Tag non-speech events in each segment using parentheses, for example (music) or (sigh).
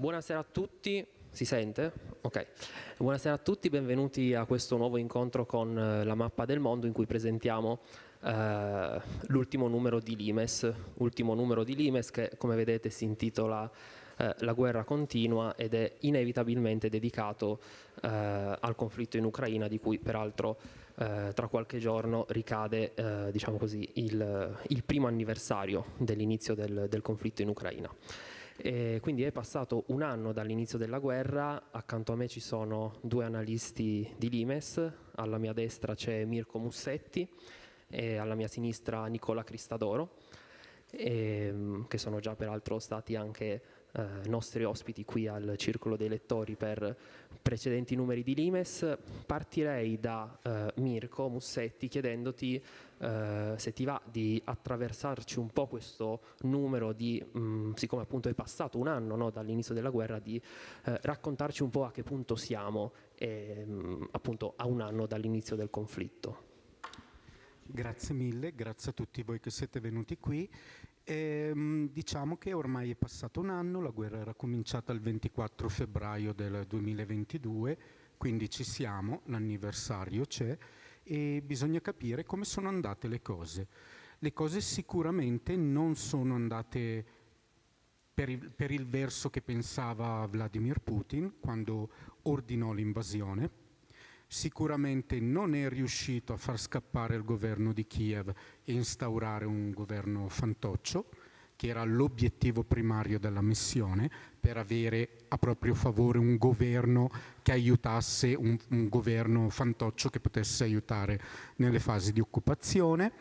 Buonasera a tutti, si sente? Ok. Buonasera a tutti, benvenuti a questo nuovo incontro con eh, la mappa del mondo in cui presentiamo eh, l'ultimo numero di Limes, ultimo numero di Limes che come vedete si intitola eh, La guerra continua ed è inevitabilmente dedicato eh, al conflitto in Ucraina di cui peraltro eh, tra qualche giorno ricade eh, diciamo così, il, il, primo anniversario dell'inizio del, del conflitto in Ucraina. E quindi è passato un anno dall'inizio della guerra, accanto a me ci sono due analisti di Limes, alla mia destra c'è Mirko Mussetti e alla mia sinistra Nicola Cristadoro, e, che sono già peraltro stati anche eh, nostri ospiti qui al Circolo dei Lettori per precedenti numeri di Limes. Partirei da eh, Mirko Mussetti chiedendoti eh, se ti va di attraversarci un po' questo numero di, mh, mm, siccome appunto è passato un anno no, dall'inizio della guerra, di eh, raccontarci un po' a che punto siamo e, mh, mm, appunto a un anno dall'inizio del conflitto. Grazie mille, grazie a tutti voi che siete venuti qui e, ehm, diciamo che ormai è passato un anno, la guerra era cominciata il 24 febbraio del 2022, quindi ci siamo, l'anniversario c'è e bisogna capire come sono andate le cose. Le cose sicuramente non sono andate per il, per il verso che pensava Vladimir Putin quando ordinò l'invasione, sicuramente non è riuscito a far scappare il governo di Kiev e instaurare un governo fantoccio, che era l'obiettivo primario della missione, per avere a proprio favore un governo che aiutasse, un, un governo fantoccio che potesse aiutare nelle fasi di occupazione.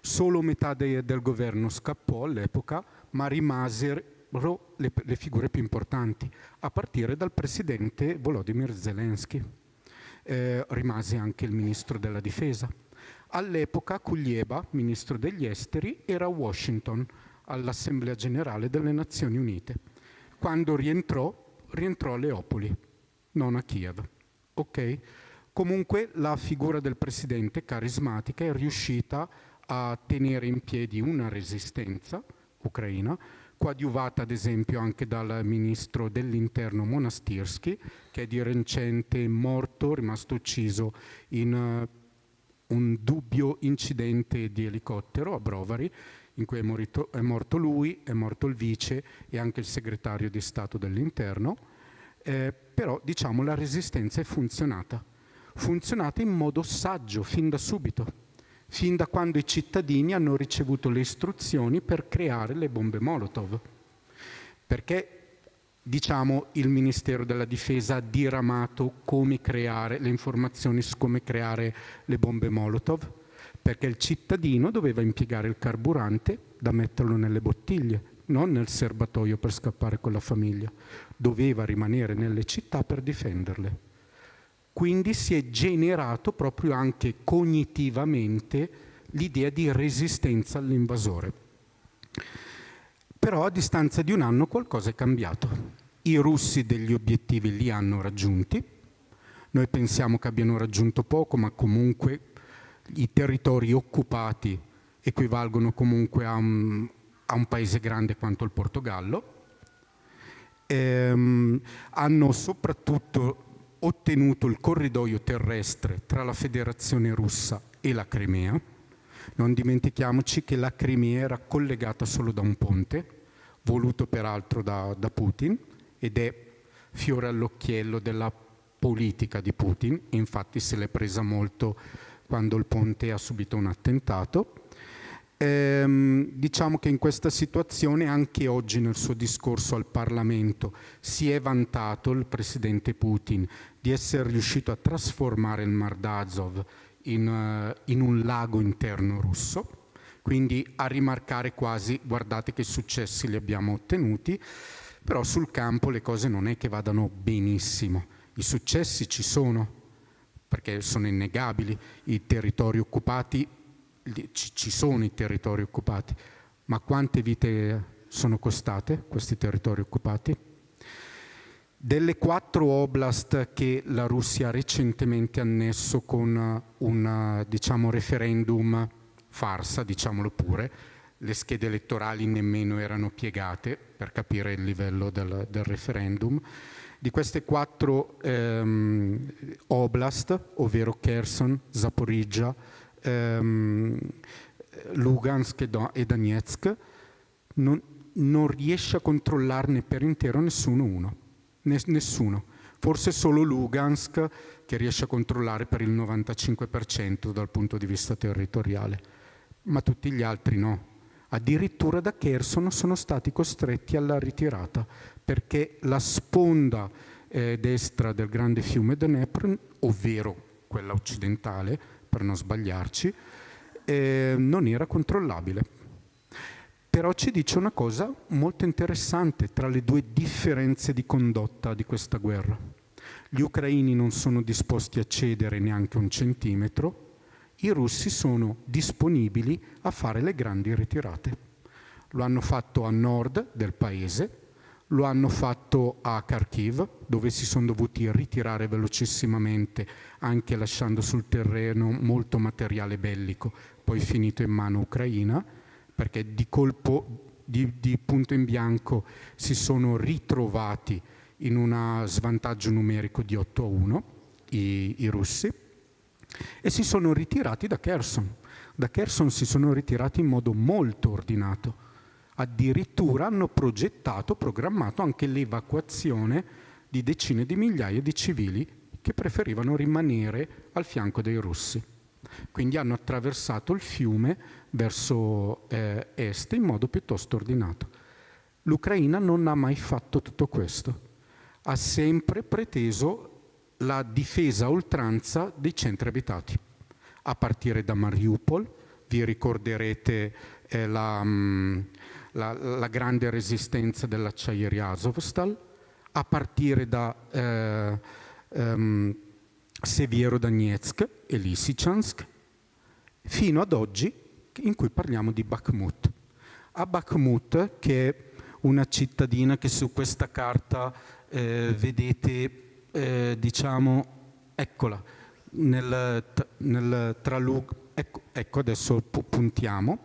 Solo metà de, del governo scappò all'epoca, ma rimasero le, le figure più importanti, a partire dal presidente Volodymyr Zelensky eh, rimase anche il ministro della difesa. All'epoca Kuglieba, ministro degli esteri, era a Washington, all'Assemblea generale delle Nazioni Unite. Quando rientrò, rientrò a Leopoli, non a Kiev. Okay? Comunque la figura del presidente carismatica è riuscita a tenere in piedi una resistenza ucraina coadiuvata ad esempio anche dal ministro dell'interno Monastirsky, che è di recente morto, rimasto ucciso in uh, un dubbio incidente di elicottero a Brovary, in cui è morito, è morto lui, è morto il vice e anche il segretario di Stato dell'interno, eh, però diciamo la resistenza è funzionata, funzionata in modo saggio fin da subito fin da quando i cittadini hanno ricevuto le istruzioni per creare le bombe Molotov. Perché diciamo, il Ministero della Difesa ha diramato come creare le informazioni su come creare le bombe Molotov? Perché il cittadino doveva impiegare il carburante da metterlo nelle bottiglie, non nel serbatoio per scappare con la famiglia. Doveva rimanere nelle città per difenderle. Quindi si è generato proprio anche cognitivamente l'idea di resistenza all'invasore. Però a distanza di un anno qualcosa è cambiato. I russi degli obiettivi li hanno raggiunti, noi pensiamo che abbiano raggiunto poco, ma comunque i territori occupati equivalgono comunque a un, a un paese grande quanto il Portogallo. Ehm, hanno soprattutto ottenuto il corridoio terrestre tra la Federazione russa e la Crimea. Non dimentichiamoci che la Crimea era collegata solo da un ponte, voluto peraltro da, da Putin, ed è fiore all'occhiello della politica di Putin, infatti se l'è presa molto quando il ponte ha subito un attentato. Ehm, diciamo che in questa situazione anche oggi nel suo discorso al Parlamento si è vantato il presidente Putin di essere riuscito a trasformare il Mar d'Azov in, uh, in un lago interno russo, quindi a rimarcare quasi guardate che successi li abbiamo ottenuti, però sul campo le cose non è che vadano benissimo. I successi ci sono, perché sono innegabili, i territori occupati, ci sono i territori occupati, ma quante vite sono costate questi territori occupati? Delle quattro oblast che la Russia ha recentemente annesso con un diciamo, referendum farsa, diciamolo pure, le schede elettorali nemmeno erano piegate per capire il livello del, del referendum. Di queste quattro ehm, oblast, ovvero Kherson, Zaporizhia, ehm, Lugansk e Donetsk, non, non, riesce a controllarne per intero nessuno uno. Nessuno. Forse solo Lugansk che riesce a controllare per il 95% dal punto di vista territoriale, ma tutti gli altri no. Addirittura da Kherson sono stati costretti alla ritirata perché la sponda eh, destra del grande fiume Dnepr, ovvero quella occidentale, per non sbagliarci, eh, non era controllabile. Però ci dice una cosa molto interessante tra le due differenze di condotta di questa guerra. Gli ucraini non sono disposti a cedere neanche un centimetro, i russi sono disponibili a fare le grandi ritirate. Lo hanno fatto a nord del paese, lo hanno fatto a Kharkiv, dove si sono dovuti ritirare velocissimamente, anche lasciando sul terreno molto materiale bellico, poi finito in mano ucraina, perché di colpo, di, di punto in bianco, si sono ritrovati in un svantaggio numerico di 8 a 1 i, i russi e si sono ritirati da Kherson. Da Kherson si sono ritirati in modo molto ordinato. Addirittura hanno progettato, programmato anche l'evacuazione di decine di migliaia di civili che preferivano rimanere al fianco dei russi. Quindi hanno attraversato il fiume verso eh, est in modo piuttosto ordinato. L'Ucraina non ha mai fatto tutto questo, ha sempre preteso la difesa a oltranza dei centri abitati, a partire da Mariupol, vi ricorderete eh, la, mm, la, la, grande resistenza dell'acciaieria Azovstal, a partire da eh, ehm, Seviero Donetsk e Lysychansk, fino ad oggi in cui parliamo di Bakhmut. A Bakhmut, che è una cittadina che su questa carta eh, vedete eh, diciamo, eccola, nel, nel tralug, ecco, ecco adesso puntiamo,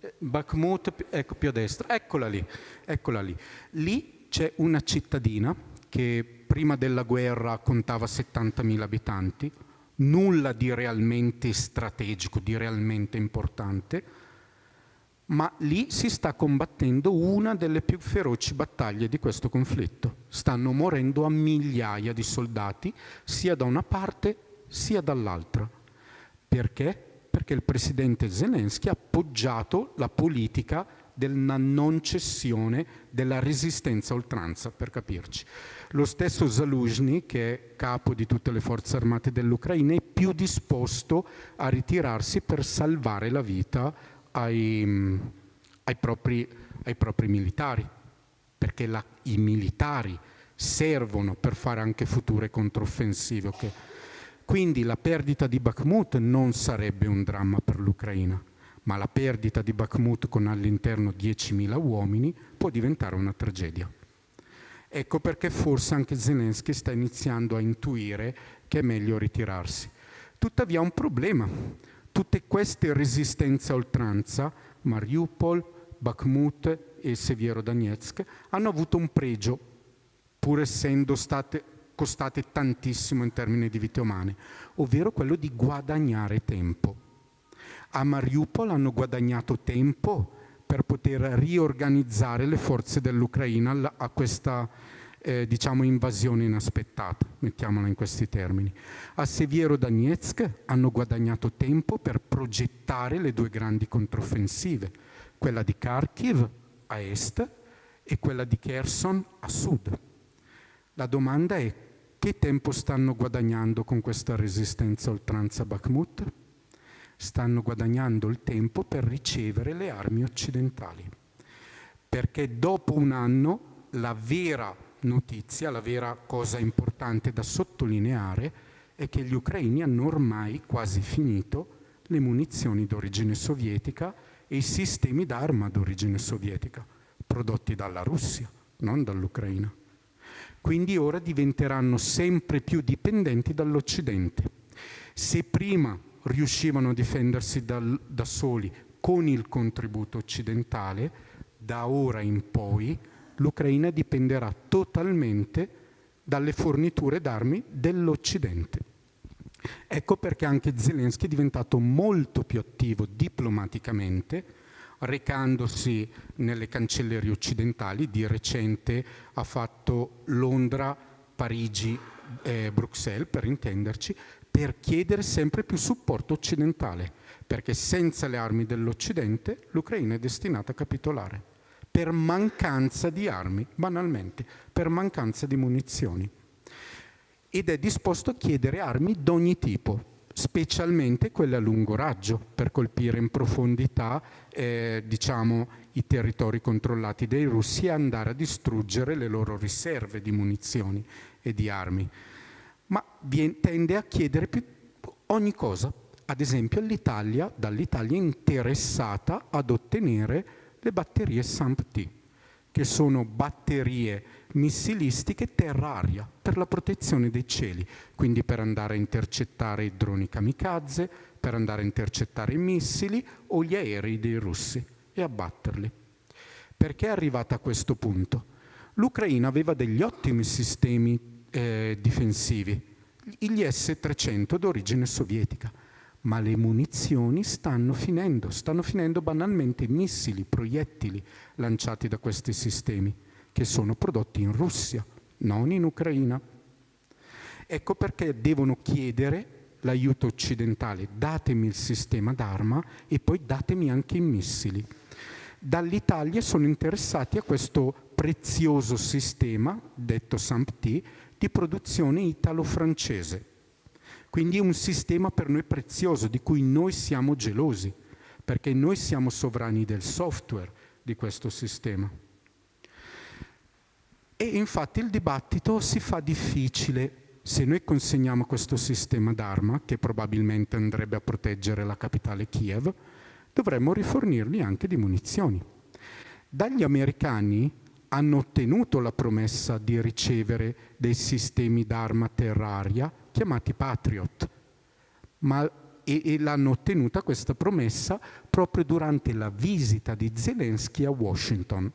eh, Bakhmut, ecco più a destra, eccola lì, eccola lì. Lì c'è una cittadina che prima della guerra contava 70.000 abitanti, nulla di realmente strategico, di realmente importante, ma lì si sta combattendo una delle più feroci battaglie di questo conflitto. Stanno morendo a migliaia di soldati, sia da una parte sia dall'altra. Perché? Perché il presidente Zelensky ha appoggiato la politica della non cessione della resistenza a oltranza, per capirci. Lo stesso Zaluzhny, che è capo di tutte le forze armate dell'Ucraina, è più disposto a ritirarsi per salvare la vita ai, ai, propri, ai propri, militari, perché la, i militari servono per fare anche future controffensive. Okay? Quindi la perdita di Bakhmut non sarebbe un dramma per l'Ucraina, ma la perdita di Bakhmut con all'interno 10.000 uomini può diventare una tragedia. Ecco perché forse anche Zelensky sta iniziando a intuire che è meglio ritirarsi. Tuttavia un problema, Tutte queste resistenze a oltranza, Mariupol, Bakhmut e Seviero Donetsk, hanno avuto un pregio, pur essendo state costate tantissimo in termini di vite umane, ovvero quello di guadagnare tempo. A Mariupol hanno guadagnato tempo per poter riorganizzare le forze dell'Ucraina a questa eh, diciamo invasione inaspettata, mettiamola in questi termini. A Seviero Donetsk hanno guadagnato tempo per progettare le due grandi controffensive, quella di Kharkiv a est e quella di Kherson a sud. La domanda è che tempo stanno guadagnando con questa resistenza oltranza Bakhmut? Stanno guadagnando il tempo per ricevere le armi occidentali. Perché dopo un anno la vera notizia, la vera cosa importante da sottolineare è che gli ucraini hanno ormai quasi finito le munizioni d'origine sovietica e i sistemi d'arma d'origine sovietica, prodotti dalla Russia, non dall'Ucraina. Quindi ora diventeranno sempre più dipendenti dall'Occidente. Se prima riuscivano a difendersi dal, da soli con il contributo occidentale, da ora in poi l'Ucraina dipenderà totalmente dalle forniture d'armi dell'Occidente. Ecco perché anche Zelensky è diventato molto più attivo diplomaticamente, recandosi nelle cancellerie occidentali. Di recente ha fatto Londra, Parigi, eh, Bruxelles, per intenderci, per chiedere sempre più supporto occidentale, perché senza le armi dell'Occidente l'Ucraina è destinata a capitolare, per mancanza di armi, banalmente, per mancanza di munizioni. Ed è disposto a chiedere armi d'ogni tipo, specialmente quelle a lungo raggio, per colpire in profondità eh, diciamo, i territori controllati dai russi e andare a distruggere le loro riserve di munizioni e di armi ma tende a chiedere ogni cosa. Ad esempio l'Italia, dall'Italia interessata ad ottenere le batterie SAMP-T, che sono batterie missilistiche terra-aria per la protezione dei cieli, quindi per andare a intercettare i droni kamikaze, per andare a intercettare i missili o gli aerei dei russi e abbatterli. Perché è arrivata a questo punto? L'Ucraina aveva degli ottimi sistemi eh, difensivi, gli S-300 d'origine sovietica, ma le munizioni stanno finendo, stanno finendo banalmente i missili, proiettili lanciati da questi sistemi, che sono prodotti in Russia, non in Ucraina. Ecco perché devono chiedere l'aiuto occidentale, datemi il sistema d'arma e poi datemi anche i missili. Dall'Italia sono interessati a questo prezioso sistema, detto SAMPT, di produzione italo-francese. Quindi è un sistema per noi prezioso, di cui noi siamo gelosi, perché noi siamo sovrani del software di questo sistema. E infatti il dibattito si fa difficile se noi consegniamo questo sistema d'arma, che probabilmente andrebbe a proteggere la capitale Kiev, dovremmo rifornirgli anche di munizioni. Dagli americani hanno ottenuto la promessa di ricevere dei sistemi d'arma terraria chiamati Patriot, ma, e, e l'hanno ottenuta questa promessa proprio durante la visita di Zelensky a Washington.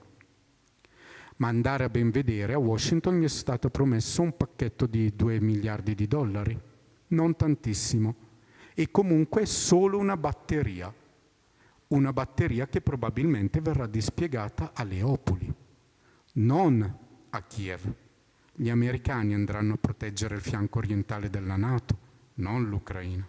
Ma andare a ben vedere, a Washington gli è stato promesso un pacchetto di 2 miliardi di dollari, non tantissimo, e comunque solo una batteria, una batteria che probabilmente verrà dispiegata a Leopoli non a Kiev. Gli americani andranno a proteggere il fianco orientale della Nato, non l'Ucraina.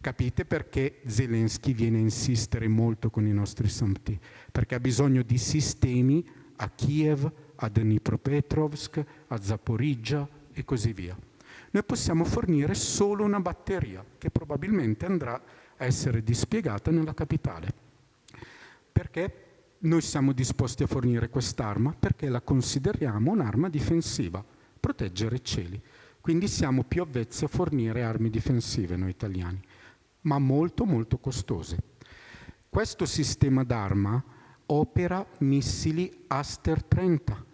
Capite perché Zelensky viene a insistere molto con i nostri SAMT? Perché ha bisogno di sistemi a Kiev, a Dnipropetrovsk, a Zaporizhia e così via. Noi possiamo fornire solo una batteria che probabilmente andrà a essere dispiegata nella capitale. Perché noi siamo disposti a fornire quest'arma perché la consideriamo un'arma difensiva, proteggere i cieli. Quindi siamo più avvezzi a fornire armi difensive noi italiani, ma molto molto costose. Questo sistema d'arma opera missili Aster 30,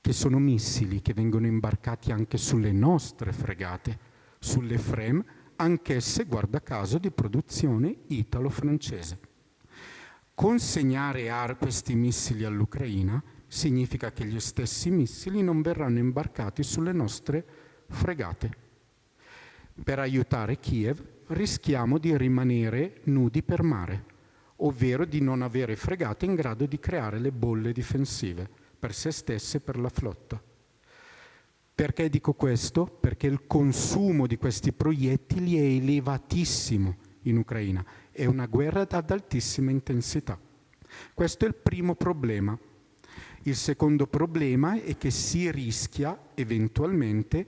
che sono missili che vengono imbarcati anche sulle nostre fregate, sulle FREM, anch'esse, guarda caso, di produzione italo-francese. Consegnare questi missili all'Ucraina significa che gli stessi missili non verranno imbarcati sulle nostre fregate. Per aiutare Kiev rischiamo di rimanere nudi per mare, ovvero di non avere fregate in grado di creare le bolle difensive per se stesse e per la flotta. Perché dico questo? Perché il consumo di questi proiettili è elevatissimo in Ucraina è una guerra ad altissima intensità. Questo è il primo problema. Il secondo problema è che si rischia eventualmente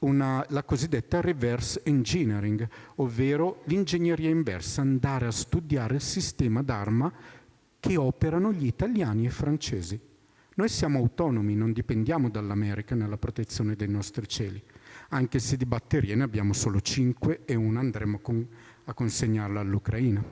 una, la cosiddetta reverse engineering, ovvero l'ingegneria inversa, andare a studiare il sistema d'arma che operano gli italiani e i francesi. Noi siamo autonomi, non dipendiamo dall'America nella protezione dei nostri cieli, anche se di batterie ne abbiamo solo 5 e una andremo con, a consegnarla all'Ucraina.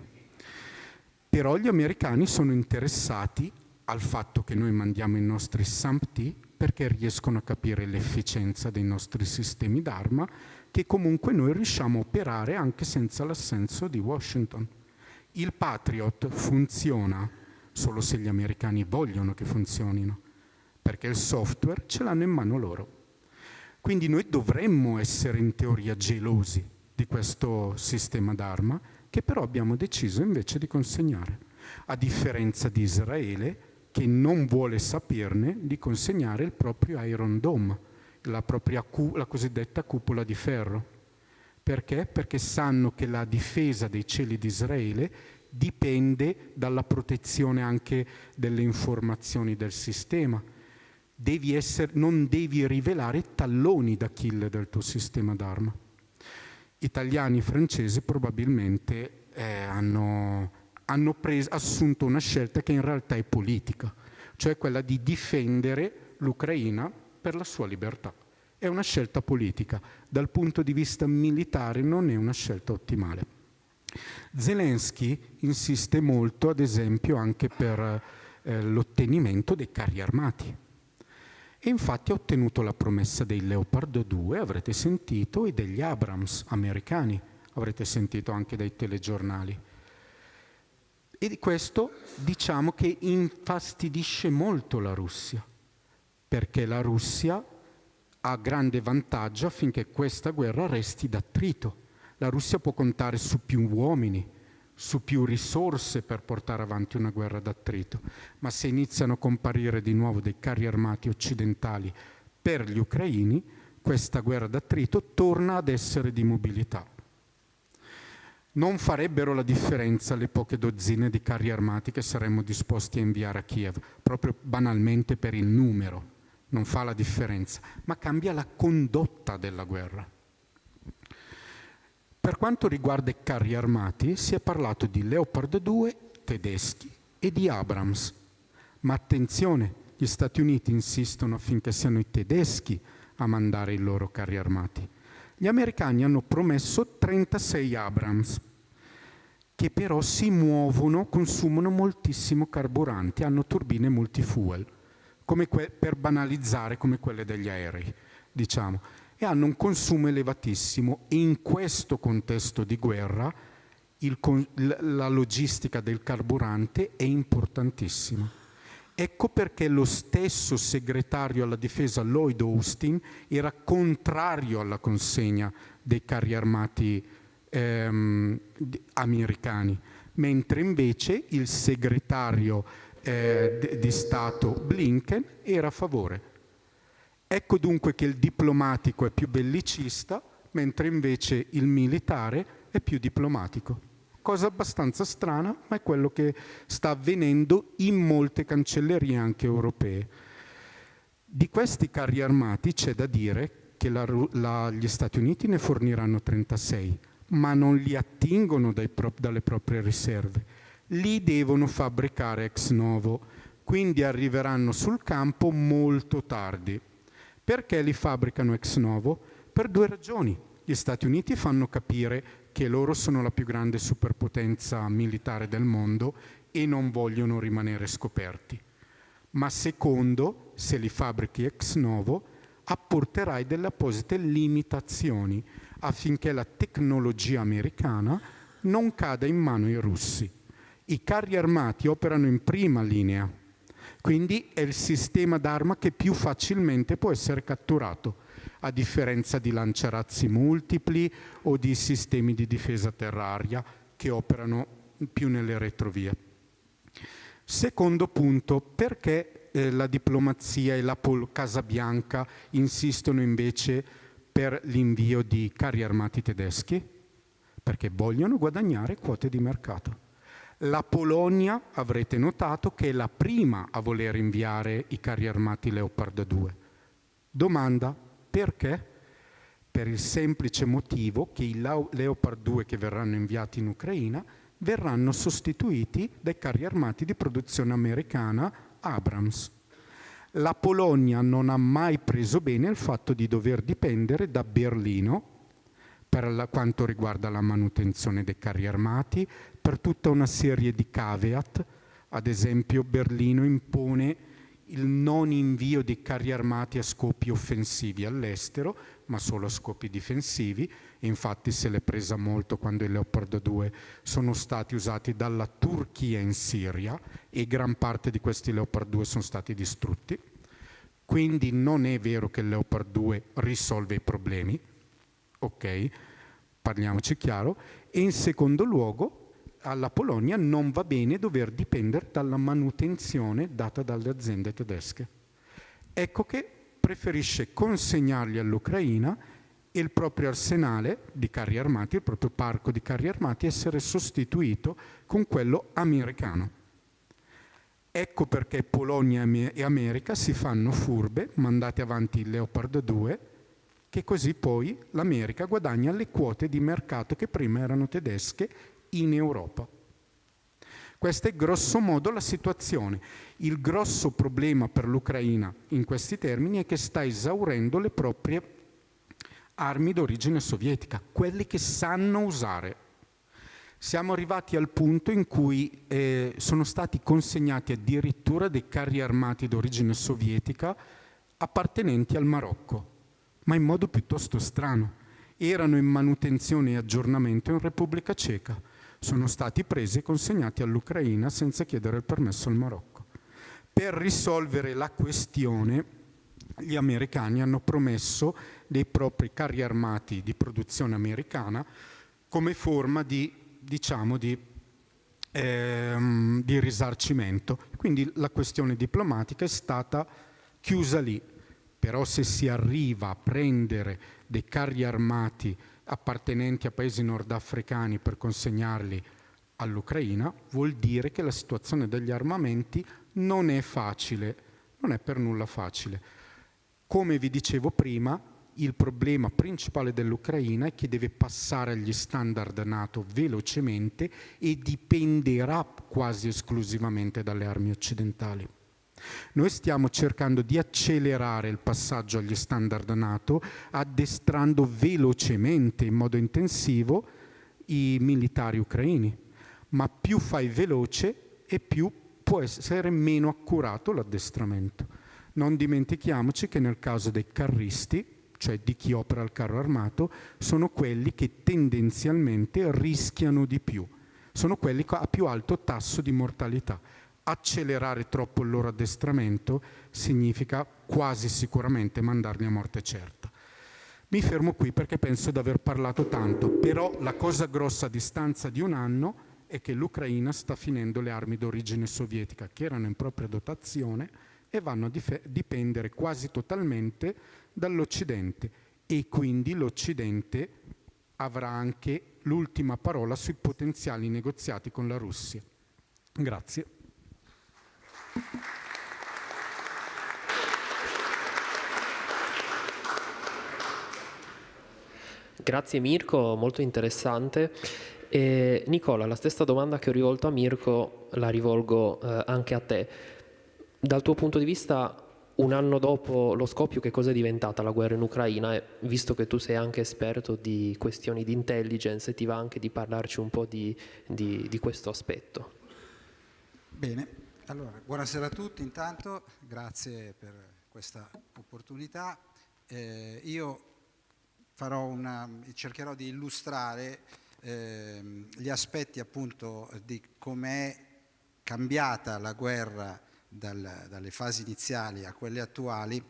Però gli americani sono interessati al fatto che noi mandiamo i nostri SAMPT perché riescono a capire l'efficienza dei nostri sistemi d'arma, che comunque noi riusciamo a operare anche senza l'assenso di Washington. Il Patriot funziona solo se gli americani vogliono che funzionino, perché il software ce l'hanno in mano loro. Quindi noi dovremmo essere in teoria gelosi di questo sistema d'arma, che però abbiamo deciso invece di consegnare, a differenza di Israele, che non vuole saperne di consegnare il proprio Iron Dome, la, la cosiddetta cupola di ferro. Perché? Perché sanno che la difesa dei cieli di Israele dipende dalla protezione anche delle informazioni del sistema. Devi essere, non devi rivelare talloni d'Achille del tuo sistema d'arma. Italiani e francesi probabilmente eh, hanno, hanno preso, assunto una scelta che in realtà è politica, cioè quella di difendere l'Ucraina per la sua libertà. È una scelta politica, dal punto di vista militare non è una scelta ottimale. Zelensky insiste molto, ad esempio, anche per eh, l'ottenimento dei carri armati. E infatti ha ottenuto la promessa dei Leopard 2, avrete sentito, e degli Abrams americani, avrete sentito anche dai telegiornali. E di questo diciamo che infastidisce molto la Russia, perché la Russia ha grande vantaggio affinché questa guerra resti d'attrito. La Russia può contare su più uomini, su più risorse per portare avanti una guerra d'attrito, ma se iniziano a comparire di nuovo dei carri armati occidentali per gli ucraini, questa guerra d'attrito torna ad essere di mobilità. Non farebbero la differenza le poche dozzine di carri armati che saremmo disposti a inviare a Kiev, proprio banalmente per il numero non fa la differenza, ma cambia la condotta della guerra. Per quanto riguarda i carri armati, si è parlato di Leopard 2 tedeschi e di Abrams. Ma attenzione, gli Stati Uniti insistono affinché siano i tedeschi a mandare i loro carri armati. Gli americani hanno promesso 36 Abrams, che però si muovono, consumano moltissimo carburante, hanno turbine multifuel per banalizzare come quelle degli aerei, diciamo, e hanno un consumo elevatissimo. In questo contesto di guerra il, la logistica del carburante è importantissima. Ecco perché lo stesso segretario alla difesa Lloyd Austin era contrario alla consegna dei carri armati ehm, americani, mentre invece il segretario eh, di Stato Blinken era a favore. Ecco dunque che il diplomatico è più bellicista, mentre invece il militare è più diplomatico. Cosa abbastanza strana, ma è quello che sta avvenendo in molte cancellerie anche europee. Di questi carri armati c'è da dire che la, la, gli Stati Uniti ne forniranno 36, ma non li attingono pro, dalle proprie riserve li devono fabbricare ex novo, quindi arriveranno sul campo molto tardi. Perché li fabbricano ex novo? Per due ragioni. Gli Stati Uniti fanno capire che loro sono la più grande superpotenza militare del mondo e non vogliono rimanere scoperti. Ma secondo, se li fabbrichi ex novo, apporterai delle apposite limitazioni affinché la tecnologia americana non cada in mano ai russi. I carri armati operano in prima linea, quindi è il sistema d'arma che più facilmente può essere catturato, a differenza di lanciarazzi multipli o di sistemi di difesa terraria che operano più nelle retrovie. Secondo punto, perché eh, la diplomazia e la Pol Casabianca insistono invece per l'invio di carri armati tedeschi? Perché vogliono guadagnare quote di mercato. La Polonia, avrete notato, che è la prima a voler inviare i carri armati Leopard 2. Domanda, perché? Per il semplice motivo che i Leopard 2 che verranno inviati in Ucraina verranno sostituiti dai carri armati di produzione americana Abrams. La Polonia non ha mai preso bene il fatto di dover dipendere da Berlino per la, quanto riguarda la manutenzione dei carri armati, per tutta una serie di caveat, ad esempio Berlino impone il non invio di carri armati a scopi offensivi all'estero, ma solo a scopi difensivi. Infatti se l'è presa molto quando i Leopard 2 sono stati usati dalla Turchia in Siria e gran parte di questi Leopard 2 sono stati distrutti. Quindi non è vero che il Leopard 2 risolve i problemi, ok? Parliamoci chiaro. E in secondo luogo alla Polonia non va bene dover dipendere dalla manutenzione data dalle aziende tedesche. Ecco che preferisce consegnargli all'Ucraina il proprio arsenale di carri armati, il proprio parco di carri armati, essere sostituito con quello americano. Ecco perché Polonia e America si fanno furbe, mandate avanti il Leopard 2, che così poi l'America guadagna le quote di mercato che prima erano tedesche in Europa. Questa è grosso modo la situazione. Il grosso problema per l'Ucraina in questi termini è che sta esaurendo le proprie armi d'origine sovietica, quelle che sanno usare. Siamo arrivati al punto in cui eh, sono stati consegnati addirittura dei carri armati d'origine sovietica appartenenti al Marocco, ma in modo piuttosto strano. Erano in manutenzione e aggiornamento in Repubblica Ceca sono stati presi e consegnati all'Ucraina senza chiedere il permesso al Marocco. Per risolvere la questione gli americani hanno promesso dei propri carri armati di produzione americana come forma di, diciamo, di, ehm, di risarcimento. Quindi la questione diplomatica è stata chiusa lì. Però se si arriva a prendere dei carri armati appartenenti a paesi nordafricani per consegnarli all'Ucraina, vuol dire che la situazione degli armamenti non è facile, non è per nulla facile. Come vi dicevo prima, il problema principale dell'Ucraina è che deve passare agli standard NATO velocemente e dipenderà quasi esclusivamente dalle armi occidentali. Noi stiamo cercando di accelerare il passaggio agli standard NATO addestrando velocemente, in modo intensivo, i militari ucraini. Ma più fai veloce e più può essere meno accurato l'addestramento. Non dimentichiamoci che nel caso dei carristi, cioè di chi opera il carro armato, sono quelli che tendenzialmente rischiano di più, sono quelli a più alto tasso di mortalità accelerare troppo il loro addestramento significa quasi sicuramente mandarli a morte certa. Mi fermo qui perché penso di aver parlato tanto, però la cosa grossa a distanza di un anno è che l'Ucraina sta finendo le armi d'origine sovietica che erano in propria dotazione e vanno a dipendere quasi totalmente dall'Occidente e quindi l'Occidente avrà anche l'ultima parola sui potenziali negoziati con la Russia. Grazie. Grazie Mirko, molto interessante. E Nicola, la stessa domanda che ho rivolto a Mirko la rivolgo eh, anche a te. Dal tuo punto di vista, un anno dopo lo scoppio, che cosa è diventata la guerra in Ucraina? E visto che tu sei anche esperto di questioni di intelligence, ti va anche di parlarci un po' di, di, di questo aspetto. Bene, allora, buonasera a tutti intanto, grazie per questa opportunità. Eh, io una, cercherò di illustrare eh, gli aspetti appunto di com'è cambiata la guerra dal, dalle fasi iniziali a quelle attuali,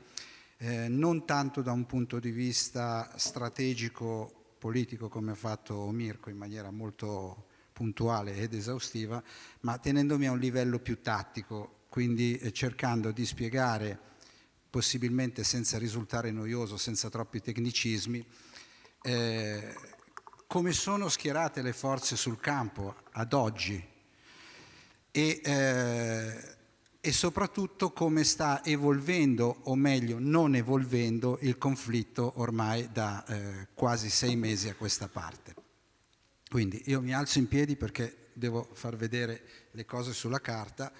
eh, non tanto da un punto di vista strategico politico come ha fatto Mirko in maniera molto puntuale ed esaustiva, ma tenendomi a un livello più tattico, quindi eh, cercando di spiegare, possibilmente senza risultare noioso, senza troppi tecnicismi, eh, come sono schierate le forze sul campo ad oggi e, eh, e soprattutto come sta evolvendo, o meglio non evolvendo, il conflitto ormai da eh, quasi sei mesi a questa parte. Quindi io mi alzo in piedi perché devo far vedere le cose sulla carta.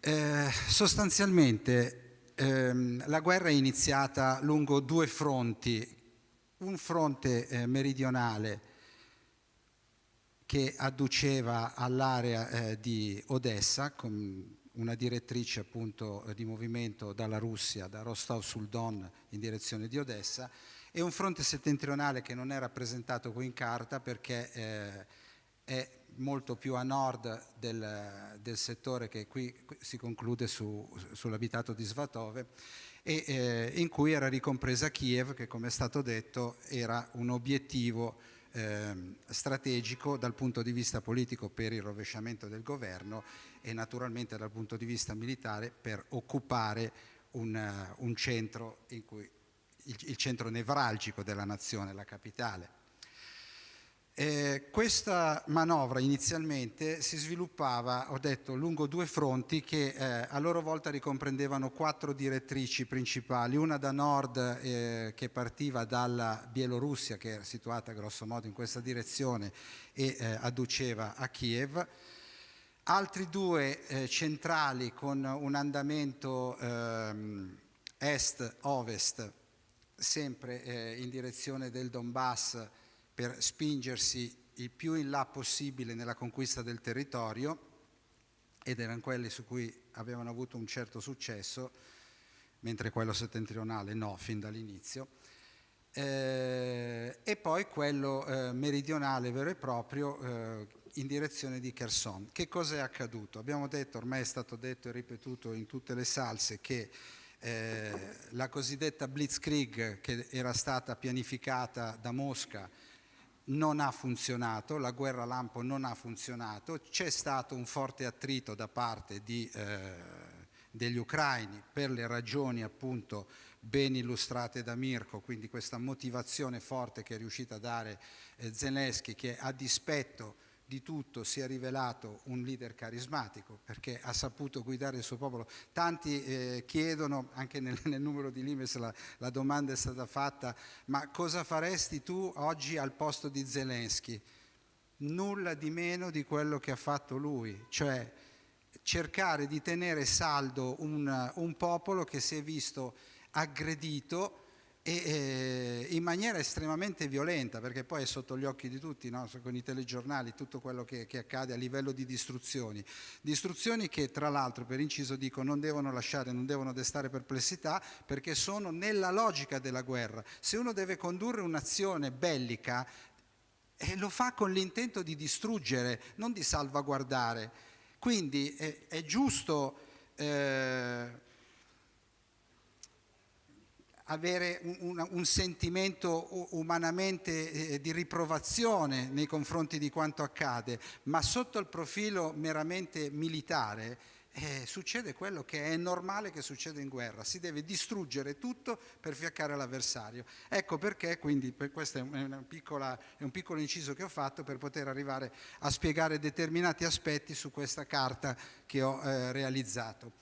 Eh, sostanzialmente ehm, la guerra è iniziata lungo due fronti, un fronte eh, meridionale che adduceva all'area eh, di Odessa, con una direttrice appunto di movimento dalla Russia, da Rostov sul Don in direzione di Odessa e un fronte settentrionale che non è rappresentato qui in carta perché eh, è molto più a nord del, del settore che qui si conclude su, sull'abitato di Svatove e eh, in cui era ricompresa Kiev che come è stato detto era un obiettivo eh, strategico dal punto di vista politico per il rovesciamento del governo e naturalmente dal punto di vista militare per occupare un, un centro in cui il, il centro nevralgico della nazione, la capitale. Eh, questa manovra inizialmente si sviluppava, ho detto, lungo due fronti che eh, a loro volta ricomprendevano quattro direttrici principali, una da nord eh, che partiva dalla Bielorussia, che era situata grosso modo in questa direzione e eh, adduceva a Kiev, altri due eh, centrali con un andamento ehm, est-ovest, sempre eh, in direzione del Donbass, per spingersi il più in là possibile nella conquista del territorio ed erano quelli su cui avevano avuto un certo successo, mentre quello settentrionale no, fin dall'inizio. Eh, e poi quello eh, meridionale vero e proprio eh, in direzione di Kherson. Che cosa è accaduto? Abbiamo detto, ormai è stato detto e ripetuto in tutte le salse, che eh, la cosiddetta Blitzkrieg che era stata pianificata da Mosca non ha funzionato, la guerra lampo non ha funzionato, c'è stato un forte attrito da parte di, eh, degli ucraini per le ragioni appunto ben illustrate da Mirko, quindi questa motivazione forte che è riuscita a dare eh, Zelensky che a dispetto di tutto si è rivelato un leader carismatico perché ha saputo guidare il suo popolo. Tanti eh, chiedono, anche nel, nel, numero di Limes la, la, domanda è stata fatta, ma cosa faresti tu oggi al posto di Zelensky? Nulla di meno di quello che ha fatto lui, cioè cercare di tenere saldo un, un popolo che si è visto aggredito e eh, in maniera estremamente violenta, perché poi è sotto gli occhi di tutti, no? con i telegiornali, tutto quello che, che, accade a livello di distruzioni. Distruzioni che tra l'altro, per inciso dico, non devono lasciare, non devono destare perplessità, perché sono nella logica della guerra. Se uno deve condurre un'azione bellica, eh, lo fa con l'intento di distruggere, non di salvaguardare. Quindi eh, è giusto... Eh, avere un, un, sentimento umanamente eh, di riprovazione nei confronti di quanto accade, ma sotto il profilo meramente militare eh, succede quello che è normale che succede in guerra, si deve distruggere tutto per fiaccare l'avversario. Ecco perché, quindi per questo è, piccola, è un piccolo inciso che ho fatto per poter arrivare a spiegare determinati aspetti su questa carta che ho eh, realizzato.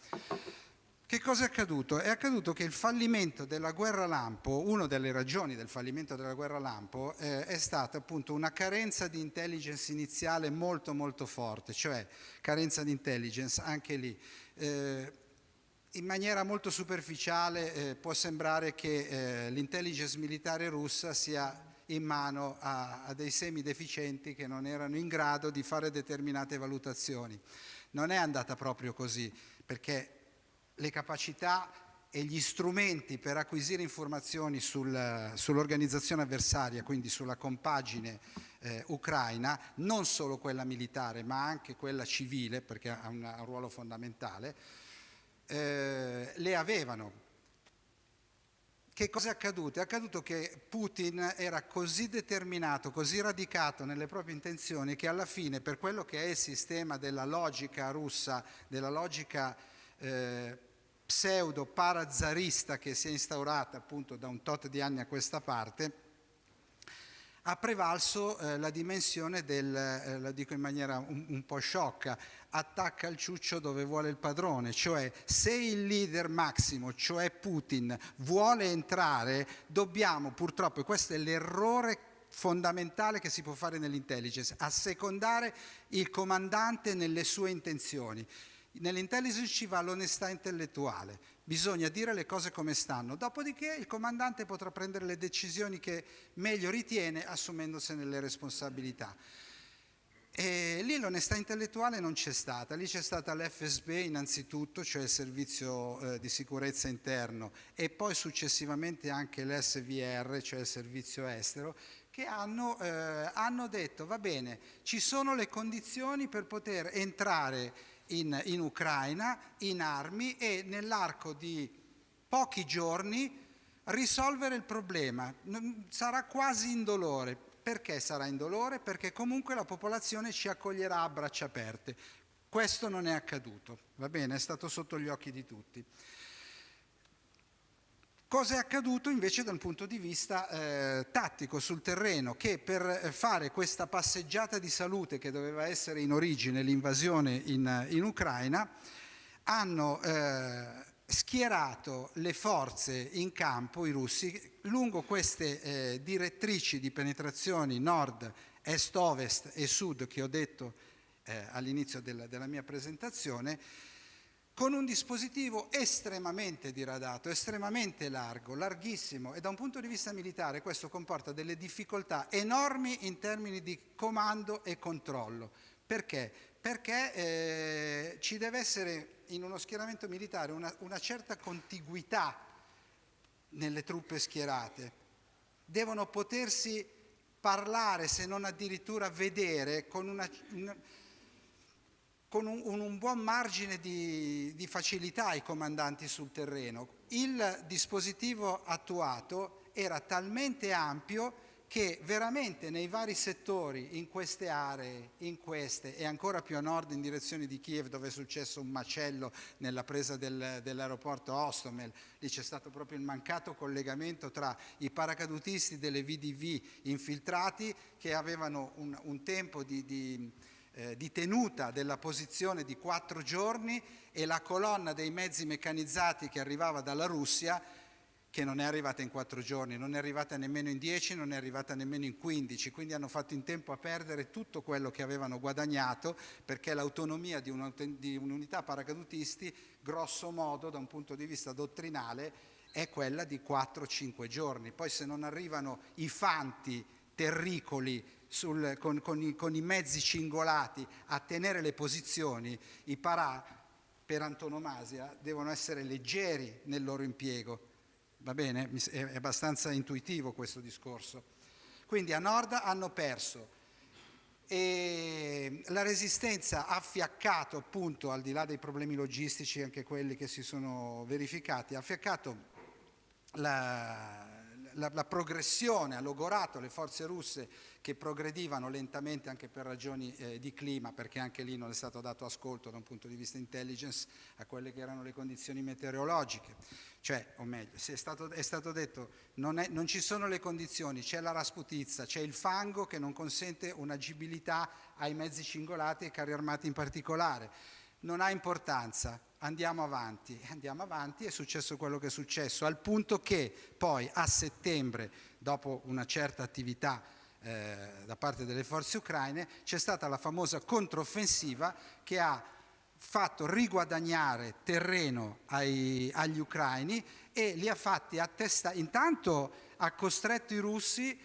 Che cosa è accaduto? È accaduto che il fallimento della guerra lampo, una delle ragioni del fallimento della guerra lampo eh, è stata appunto una carenza di intelligence iniziale molto molto forte, cioè carenza di intelligence anche lì. Eh, in maniera molto superficiale eh, può sembrare che eh, l'intelligence militare russa sia in mano a, a dei semideficienti che non erano in grado di fare determinate valutazioni. Non è andata proprio così, perché le capacità e gli strumenti per acquisire informazioni sul, sull'organizzazione avversaria, quindi sulla compagine eh, ucraina, non solo quella militare ma anche quella civile, perché ha un, un ruolo fondamentale, eh, le avevano. Che cosa è accaduto? È accaduto che Putin era così determinato, così radicato nelle proprie intenzioni che alla fine per quello che è il sistema della logica russa, della logica eh, pseudo parazarista che si è instaurata appunto da un tot di anni a questa parte, ha prevalso eh, la dimensione del, eh, la dico in maniera un, un, po' sciocca, attacca il ciuccio dove vuole il padrone, cioè se il leader massimo, cioè Putin, vuole entrare, dobbiamo purtroppo, e questo è l'errore fondamentale che si può fare nell'intelligence, assecondare il comandante nelle sue intenzioni. Nell'intelligence ci va l'onestà intellettuale, bisogna dire le cose come stanno, dopodiché il comandante potrà prendere le decisioni che meglio ritiene assumendosene le responsabilità. E lì l'onestà intellettuale non c'è stata, lì c'è stata l'FSB innanzitutto, cioè il servizio eh, di sicurezza interno, e poi successivamente anche l'SVR, cioè il servizio estero, che hanno, eh, hanno detto va bene, ci sono le condizioni per poter entrare in, in Ucraina in armi e nell'arco di pochi giorni risolvere il problema. Sarà quasi indolore, perché sarà indolore? Perché comunque la popolazione ci accoglierà a braccia aperte. Questo non è accaduto, va bene? È stato sotto gli occhi di tutti. Cosa è accaduto invece dal punto di vista eh, tattico sul terreno? Che per fare questa passeggiata di salute che doveva essere in origine l'invasione in, in Ucraina, hanno eh, schierato le forze in campo, i russi, lungo queste eh, direttrici di penetrazioni nord, est, ovest e sud che ho detto eh, all'inizio della, della mia presentazione, con un dispositivo estremamente diradato, estremamente largo, larghissimo e da un punto di vista militare questo comporta delle difficoltà enormi in termini di comando e controllo. Perché? Perché eh, ci deve essere in uno schieramento militare una, una certa contiguità nelle truppe schierate. Devono potersi parlare, se non addirittura vedere, con, una, una, con un, un, buon margine di, di facilità i comandanti sul terreno. Il dispositivo attuato era talmente ampio che veramente nei vari settori, in queste aree, in queste e ancora più a nord in direzione di Kiev dove è successo un macello nella presa del, dell'aeroporto Ostomel, lì c'è stato proprio il mancato collegamento tra i paracadutisti delle VDV infiltrati che avevano un, un tempo di, di, eh, di tenuta della posizione di quattro giorni e la colonna dei mezzi meccanizzati che arrivava dalla Russia che non è arrivata in quattro giorni, non è arrivata nemmeno in dieci, non è arrivata nemmeno in quindici, quindi hanno fatto in tempo a perdere tutto quello che avevano guadagnato perché l'autonomia di, un'unità paracadutisti, grosso modo, da un punto di vista dottrinale, è quella di 4-5 giorni. Poi se non arrivano i fanti terricoli sul, con, con, i, con, i, mezzi cingolati a tenere le posizioni, i parà per antonomasia devono essere leggeri nel loro impiego Va bene? È abbastanza intuitivo questo discorso. Quindi a nord hanno perso e la resistenza ha fiaccato appunto, al di là dei problemi logistici, anche quelli che si sono verificati, ha fiaccato la, la, la progressione, ha logorato le forze russe che progredivano lentamente anche per ragioni eh, di clima, perché anche lì non è stato dato ascolto da un punto di vista intelligence a quelle che erano le condizioni meteorologiche. Cioè, o meglio, è stato, è stato detto non, è, non ci sono le condizioni, c'è la rasputizza, c'è il fango che non consente un'agibilità ai mezzi cingolati e ai carri armati in particolare. Non ha importanza, andiamo avanti, (laughs) andiamo avanti, è successo quello che è successo, al punto che poi a settembre, dopo una certa attività eh, da parte delle forze ucraine, c'è stata la famosa controffensiva che ha fatto riguadagnare terreno ai, agli ucraini e li ha fatti attestare, intanto ha costretto i russi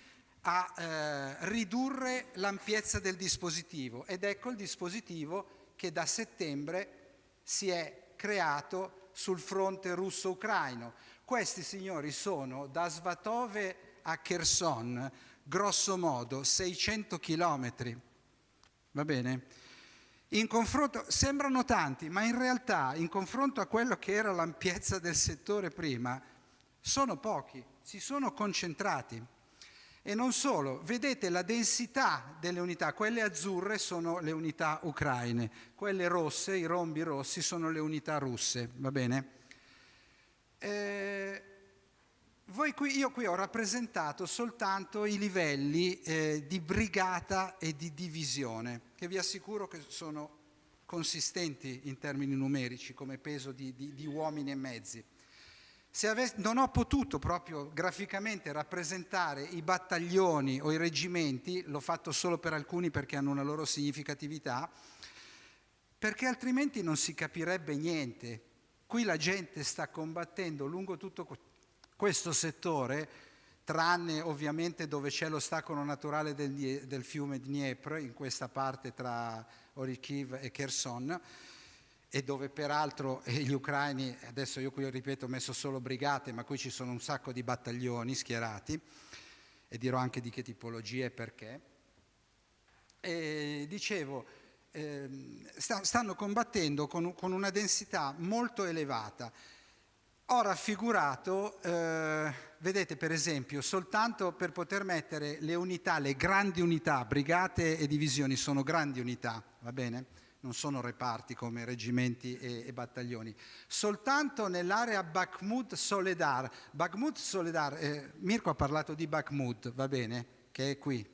a eh, ridurre l'ampiezza del dispositivo ed ecco il dispositivo che da settembre si è creato sul fronte russo-ucraino. Questi signori sono da Svatove a Kherson, grosso modo 600 chilometri, va bene? In confronto, sembrano tanti, ma in realtà in confronto a quello che era l'ampiezza del settore prima, sono pochi, si sono concentrati. E non solo, vedete la densità delle unità, quelle azzurre sono le unità ucraine, quelle rosse, i rombi rossi, sono le unità russe, va bene? Eh, Qui, io qui ho rappresentato soltanto i livelli eh, di brigata e di divisione, che vi assicuro che sono consistenti in termini numerici come peso di, di, di uomini e mezzi. Avessi, non ho potuto proprio graficamente rappresentare i battaglioni o i reggimenti, l'ho fatto solo per alcuni perché hanno una loro significatività, perché altrimenti non si capirebbe niente. Qui la gente sta combattendo lungo tutto questo settore tranne ovviamente dove c'è l'ostacolo naturale del, del, fiume Dniepr, in questa parte tra Orikiv e Kherson, e dove peraltro gli ucraini, adesso io qui ripeto ho messo solo brigate, ma qui ci sono un sacco di battaglioni schierati, e dirò anche di che tipologie e perché. E dicevo, eh, stanno combattendo con, con, una densità molto elevata. Ho raffigurato, eh, vedete per esempio, soltanto per poter mettere le unità, le grandi unità, brigate e divisioni sono grandi unità, va bene? non sono reparti come reggimenti e, e battaglioni. Soltanto nell'area Bakhmut-Soledar, Bakhmut-Soledar, eh, Mirko ha parlato di Bakhmut, va bene, che è qui.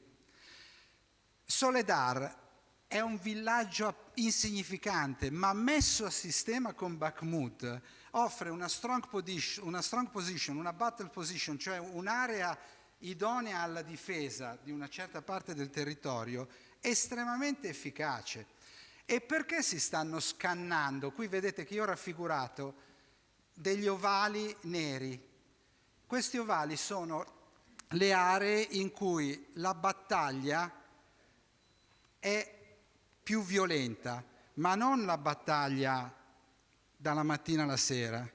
Soledar è un villaggio insignificante, ma messo a sistema con Bakhmut offre una strong, position, una strong position, una battle position, cioè un'area idonea alla difesa di una certa parte del territorio, estremamente efficace. E perché si stanno scannando? Qui vedete che io ho raffigurato degli ovali neri. Questi ovali sono le aree in cui la battaglia è più violenta, ma non la battaglia dalla mattina alla sera.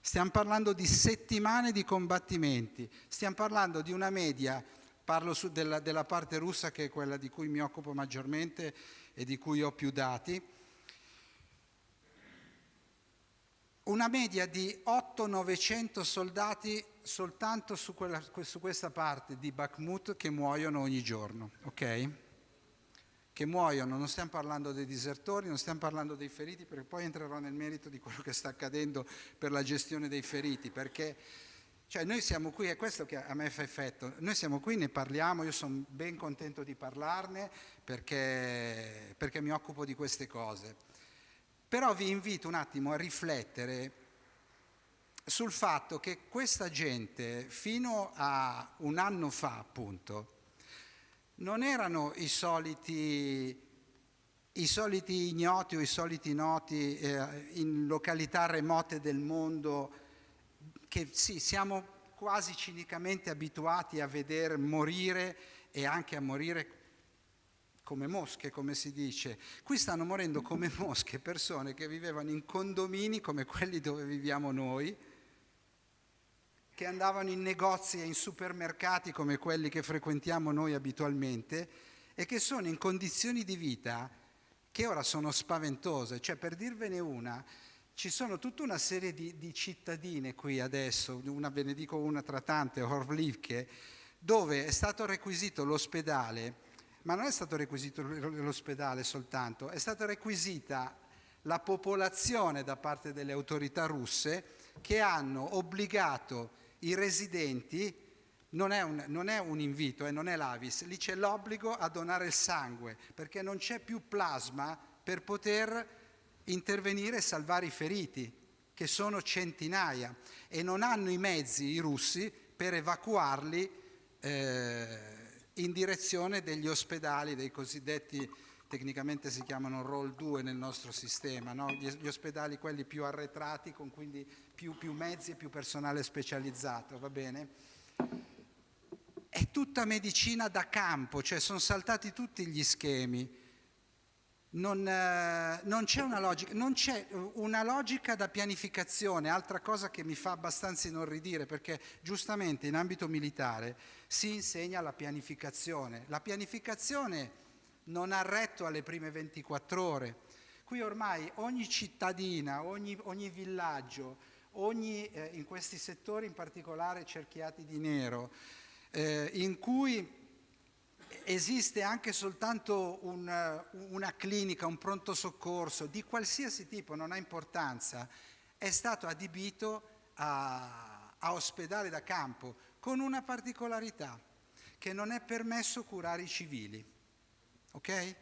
Stiamo parlando di settimane di combattimenti, stiamo parlando di una media, parlo della, della parte russa che è quella di cui mi occupo maggiormente, e di cui ho più dati, una media di 800-900 soldati soltanto su, quella, su, questa parte di Bakhmut che muoiono ogni giorno, ok? Che muoiono, non stiamo parlando dei disertori, non stiamo parlando dei feriti, perché poi entrerò nel merito di quello che sta accadendo per la gestione dei feriti, perché cioè noi siamo qui, è questo che a me fa effetto, noi siamo qui, ne parliamo, io sono ben contento di parlarne perché, perché mi occupo di queste cose. Però vi invito un attimo a riflettere sul fatto che questa gente fino a un anno fa appunto non erano i soliti, i soliti ignoti o i soliti noti eh, in località remote del mondo che sì, siamo quasi cinicamente abituati a vedere morire e anche a morire come mosche, come si dice. Qui stanno morendo come mosche persone che vivevano in condomini come quelli dove viviamo noi, che andavano in negozi e in supermercati come quelli che frequentiamo noi abitualmente e che sono in condizioni di vita che ora sono spaventose. Cioè, per dirvene una, ci sono tutta una serie di, di cittadine qui adesso, una, ve ne dico una tra tante, Horvlivke, dove è stato requisito l'ospedale, ma non è stato requisito l'ospedale soltanto, è stata requisita la popolazione da parte delle autorità russe che hanno obbligato i residenti, non è un, non è un invito, eh, non è l'Avis, lì c'è l'obbligo a donare il sangue, perché non c'è più plasma per poter intervenire e salvare i feriti, che sono centinaia, e non hanno i mezzi i russi per evacuarli eh, in direzione degli ospedali, dei cosiddetti, tecnicamente si chiamano roll 2 nel nostro sistema, no? gli, ospedali quelli più arretrati, con quindi più, più mezzi e più personale specializzato, va bene? È tutta medicina da campo, cioè sono saltati tutti gli schemi non, eh, non c'è una, una logica, da pianificazione, altra cosa che mi fa abbastanza inorridire, perché giustamente in ambito militare si insegna la pianificazione. La pianificazione non ha retto alle prime 24 ore. Qui ormai ogni cittadina, ogni, ogni villaggio, ogni, eh, in questi settori in particolare cerchiati di nero, eh, in cui esiste anche soltanto un, una clinica, un pronto soccorso di qualsiasi tipo, non ha importanza, è stato adibito a, a ospedale da campo con una particolarità, che non è permesso curare i civili. Ok?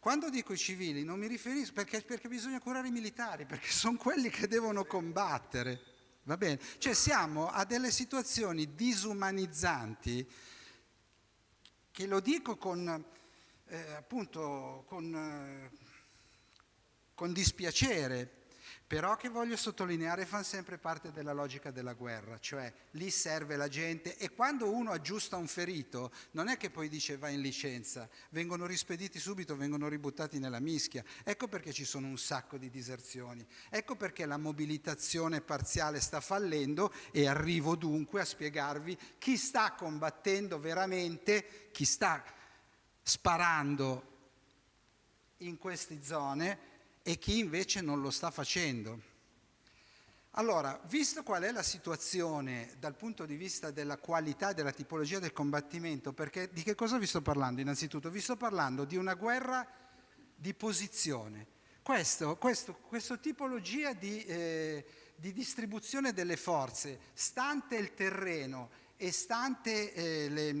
Quando dico i civili non mi riferisco perché, perché bisogna curare i militari, perché (laughs) sono quelli che devono combattere. Va bene? Cioè siamo a delle situazioni disumanizzanti che lo dico con, eh, appunto, con, eh, con dispiacere, però che voglio sottolineare fanno sempre parte della logica della guerra, cioè lì serve la gente e quando uno aggiusta un ferito non è che poi dice va in licenza, vengono rispediti subito, vengono ributtati nella mischia, ecco perché ci sono un sacco di diserzioni, ecco perché la mobilitazione parziale sta fallendo e arrivo dunque a spiegarvi chi sta combattendo veramente, chi sta sparando in queste zone e chi invece non lo sta facendo. Allora, visto qual è la situazione dal punto di vista della qualità e della tipologia del combattimento, perché di che cosa vi sto parlando? Innanzitutto vi sto parlando di una guerra di posizione. Questo, questo, questa tipologia di, eh, di, distribuzione delle forze, stante il terreno e stante eh, le,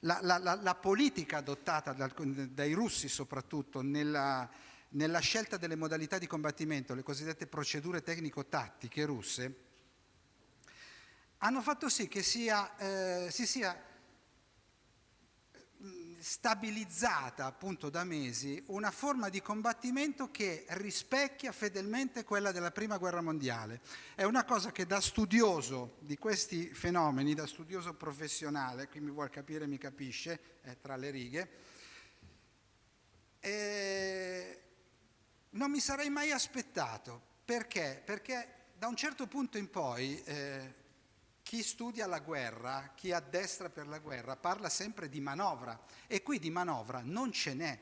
la, la, la, la, politica adottata dal, dai russi soprattutto nella, nella scelta delle modalità di combattimento, le cosiddette procedure tecnico-tattiche russe, hanno fatto sì che sia, eh, si sia stabilizzata appunto da mesi una forma di combattimento che rispecchia fedelmente quella della prima guerra mondiale. È una cosa che da studioso di questi fenomeni, da studioso professionale, qui mi vuol capire mi capisce, è tra le righe, eh, non mi sarei mai aspettato. Perché? Perché da un certo punto in poi eh, chi studia la guerra, chi addestra per la guerra, parla sempre di manovra e qui di manovra non ce n'è.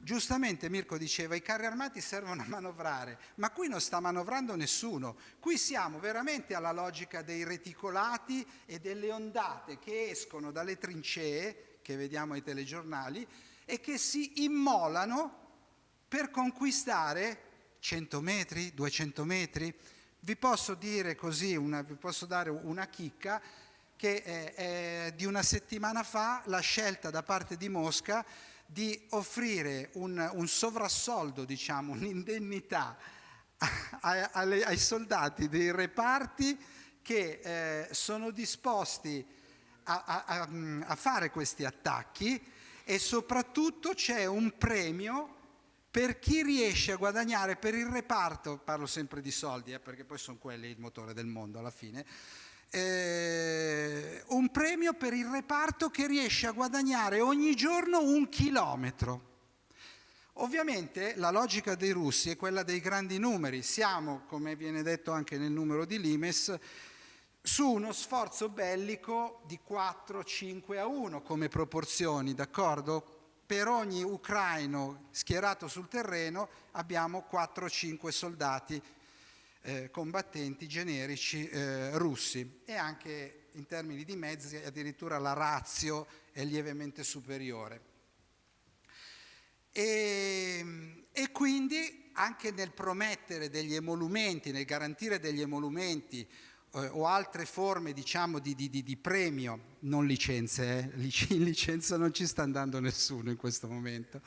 Giustamente Mirko diceva i carri armati servono a manovrare, ma qui non sta manovrando nessuno. Qui siamo veramente alla logica dei reticolati e delle ondate che escono dalle trincee, che vediamo ai telegiornali, e che si immolano per conquistare 100 metri, 200 metri. Vi posso dire così, una, vi posso dare una chicca, che è, è di una settimana fa la scelta da parte di Mosca di offrire un, un sovrassoldo, diciamo, un'indennità ai, ai soldati dei reparti che eh, sono disposti a, a, a, fare questi attacchi e soprattutto c'è un premio per chi riesce a guadagnare per il reparto, parlo sempre di soldi eh, perché poi sono quelli il motore del mondo alla fine, eh, un premio per il reparto che riesce a guadagnare ogni giorno un chilometro. Ovviamente la logica dei russi è quella dei grandi numeri, siamo, come viene detto anche nel numero di Limes, su uno sforzo bellico di 4-5 a 1 come proporzioni, d'accordo? Per ogni ucraino schierato sul terreno abbiamo 4-5 soldati eh, combattenti generici eh, russi e anche in termini di mezzi addirittura la razio è lievemente superiore. E, e quindi anche nel promettere degli emolumenti, nel garantire degli emolumenti eh, o altre forme diciamo, di, di, di, premio, non licenze, eh? (laughs) in licenza non ci sta andando nessuno in questo momento,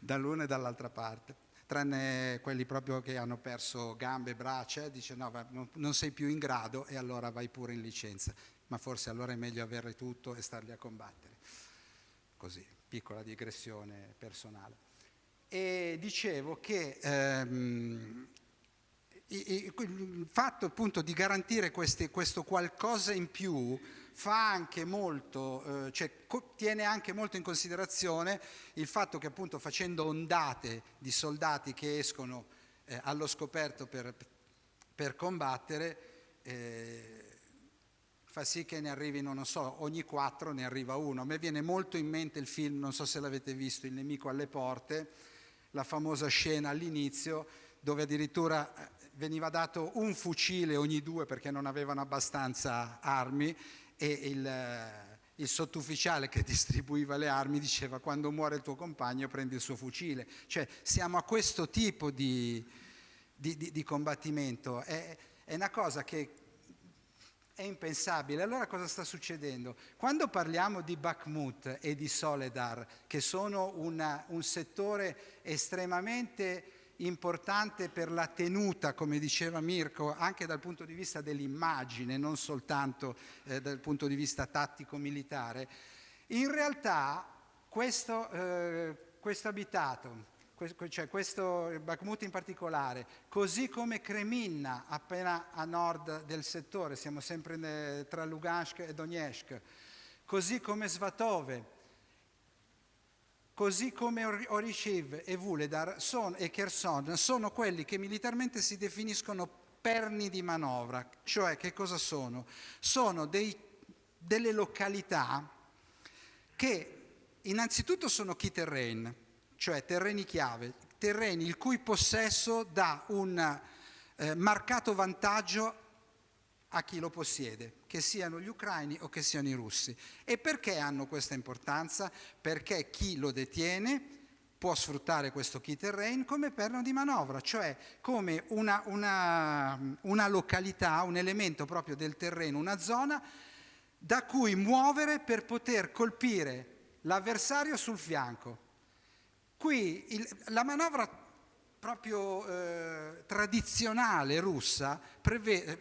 dall'una e dall'altra parte, tranne quelli proprio che hanno perso gambe braccia, dice no, non sei più in grado e allora vai pure in licenza, ma forse allora è meglio avere tutto e starli a combattere. Così, piccola digressione personale. E dicevo che ehm, il fatto appunto di garantire questi, questo qualcosa in più fa anche molto, eh, cioè, tiene anche molto in considerazione il fatto che appunto facendo ondate di soldati che escono eh, allo scoperto per, per combattere eh, fa sì che ne arrivino, non so, ogni quattro ne arriva uno. A me viene molto in mente il film, non so se l'avete visto, Il nemico alle porte, la famosa scena all'inizio dove addirittura eh, veniva dato un fucile ogni due perché non avevano abbastanza armi e il, eh, il sottufficiale che (laughs) distribuiva le armi diceva quando muore il tuo compagno prendi il suo fucile. Cioè siamo a questo tipo di, di, di, di combattimento. È, è una cosa che è impensabile. Allora cosa sta succedendo? Quando parliamo di Bakhmut e di Soledar, che sono una, un settore estremamente importante per la tenuta, come diceva Mirko, anche dal punto di vista dell'immagine, non soltanto eh, dal punto di vista tattico-militare, in realtà questo, eh, questo abitato, cioè questo Bakhmut in particolare, così come Kreminna appena a nord del settore, siamo sempre tra Lugansk e Donetsk, così come Svatove, così come Orishiv e Vuledar son, e Kherson sono quelli che militarmente si definiscono perni di manovra, cioè che cosa sono? Sono dei, delle località che innanzitutto sono key terrain, cioè terreni chiave, terreni il cui possesso dà un eh, marcato vantaggio a chi lo possiede, che siano gli ucraini o che siano i russi. E perché hanno questa importanza? Perché chi lo detiene può sfruttare questo key terrain come perno di manovra, cioè come una, una, una località, un elemento proprio del terreno, una zona da cui muovere per poter colpire l'avversario sul fianco. Qui il, la manovra proprio eh, tradizionale russa,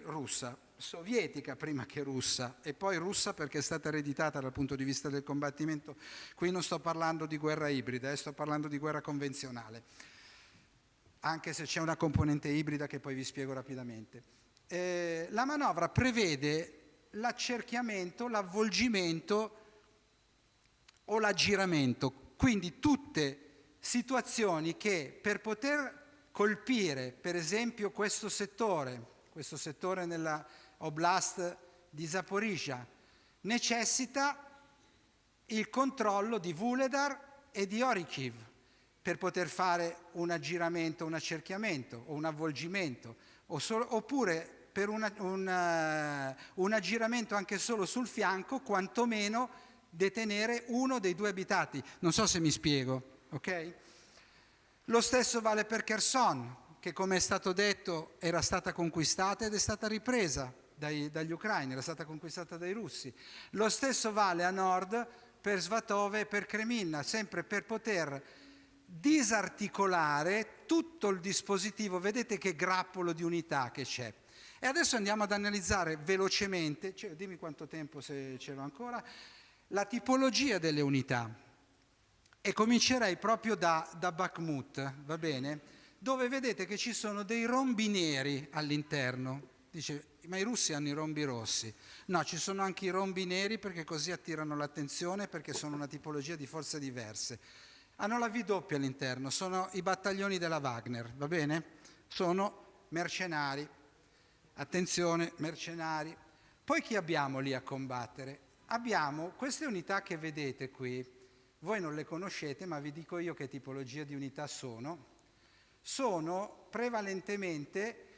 russa, sovietica prima che russa e poi russa perché è stata ereditata dal punto di vista del combattimento. Qui non sto parlando di guerra ibrida, eh, sto parlando di guerra convenzionale, anche se c'è una componente ibrida che poi vi spiego rapidamente. Eh, la manovra prevede l'accerchiamento, l'avvolgimento o l'aggiramento, quindi tutte situazioni che per poter colpire per esempio questo settore, questo settore nella Oblast di Zaporizhia, necessita il controllo di Vuledar e di Orikiv per poter fare un aggiramento, un accerchiamento o un avvolgimento, o solo, oppure per una, un, un aggiramento anche solo sul fianco, quantomeno detenere uno dei due abitati. Non so se mi spiego, ok? Lo stesso vale per Kherson, che come è stato detto era stata conquistata ed è stata ripresa dai, dagli ucraini, era stata conquistata dai russi. Lo stesso vale a nord per Svatove e per Kreminna, sempre per poter disarticolare tutto il dispositivo, vedete che grappolo di unità che c'è. E adesso andiamo ad analizzare velocemente, cioè, dimmi quanto tempo se ce l'ho ancora, la tipologia delle unità. E comincerei proprio da, da Bakhmut, va bene? Dove vedete che ci sono dei rombi neri all'interno. Dice, ma i russi hanno i rombi rossi. No, ci sono anche i rombi neri perché così attirano l'attenzione perché sono una tipologia di forze diverse. Hanno la V doppia all'interno, sono i battaglioni della Wagner, va bene? Sono mercenari. Attenzione, mercenari. Poi chi abbiamo lì a combattere? Abbiamo queste unità che vedete qui, voi non le conoscete ma vi dico io che tipologia di unità sono. Sono prevalentemente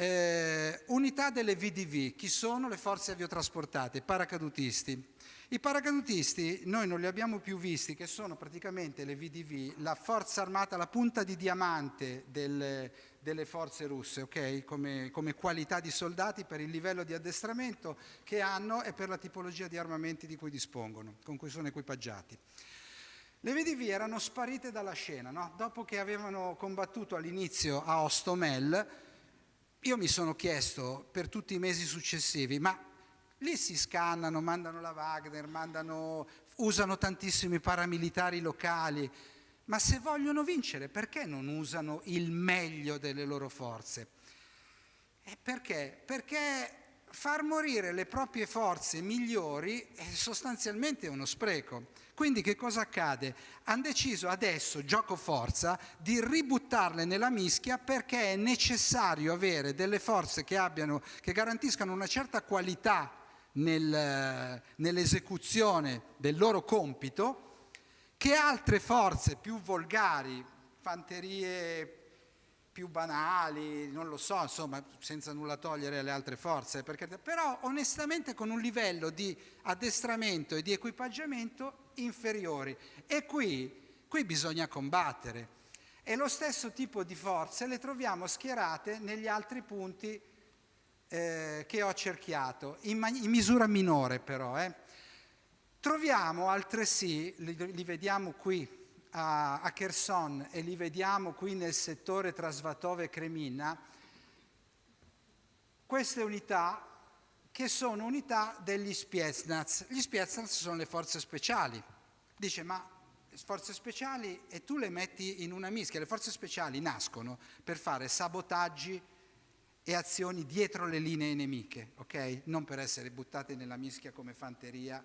eh, unità delle VDV, chi sono le forze aviotrasportate, paracadutisti. I paracadutisti noi non li abbiamo più visti, che sono praticamente le VDV, la forza armata, la punta di diamante del, delle forze russe, okay? come, come, qualità di soldati per il livello di addestramento che hanno e per la tipologia di armamenti di cui dispongono, con cui sono equipaggiati. Le VDV erano sparite dalla scena, no? dopo che avevano combattuto all'inizio a Ostomel, io mi sono chiesto per tutti i mesi successivi, ma lì si scannano, mandano la Wagner, mandano, usano tantissimi paramilitari locali, ma se vogliono vincere perché non usano il meglio delle loro forze? E perché? Perché far morire le proprie forze migliori è sostanzialmente uno spreco. Quindi che cosa accade? Hanno deciso adesso, gioco forza, di ributtarle nella mischia perché è necessario avere delle forze che, abbiano, che garantiscano una certa qualità nel, nell'esecuzione del loro compito che altre forze più volgari, fanterie più banali, non lo so, insomma, senza nulla togliere alle altre forze, perché, però onestamente con un livello di addestramento e di equipaggiamento inferiori. E qui, qui bisogna combattere. E lo stesso tipo di forze le troviamo schierate negli altri punti eh, che ho cerchiato, in, in misura minore però. Eh. Troviamo altresì, li, li vediamo qui, a, a Kherson e li vediamo qui nel settore tra Svatove e Kremina, queste unità che sono unità degli Spetsnaz. Gli Spetsnaz sono le forze speciali. Dice, ma forze speciali e tu le metti in una mischia. Le forze speciali nascono per fare sabotaggi e azioni dietro le linee nemiche, ok? Non per essere buttate nella mischia come fanteria,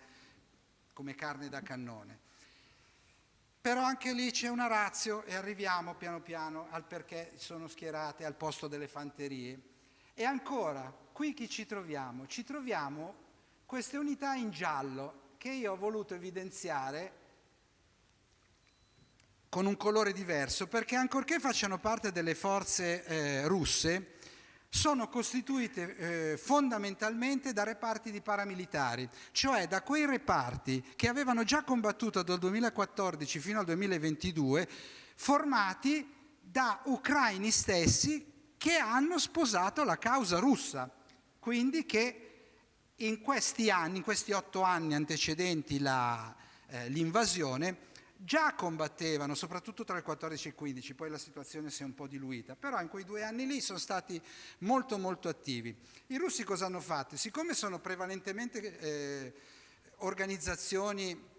come carne da cannone. Però anche lì c'è una razio e arriviamo piano piano al perché sono schierate al posto delle fanterie. E ancora, qui chi ci troviamo? Ci troviamo queste unità in giallo che io ho voluto evidenziare con un colore diverso perché ancorché facciano parte delle forze eh, russe, sono costituite eh, fondamentalmente da reparti di paramilitari, cioè da quei reparti che avevano già combattuto dal 2014 fino al 2022, formati da ucraini stessi che hanno sposato la causa russa, quindi che in questi anni, in questi otto anni antecedenti eh, l'invasione, già combattevano, soprattutto tra il 14 e il 15, poi la situazione si è un po' diluita, però in quei due anni lì sono stati molto molto attivi. I russi cosa hanno fatto? Siccome sono prevalentemente eh, organizzazioni,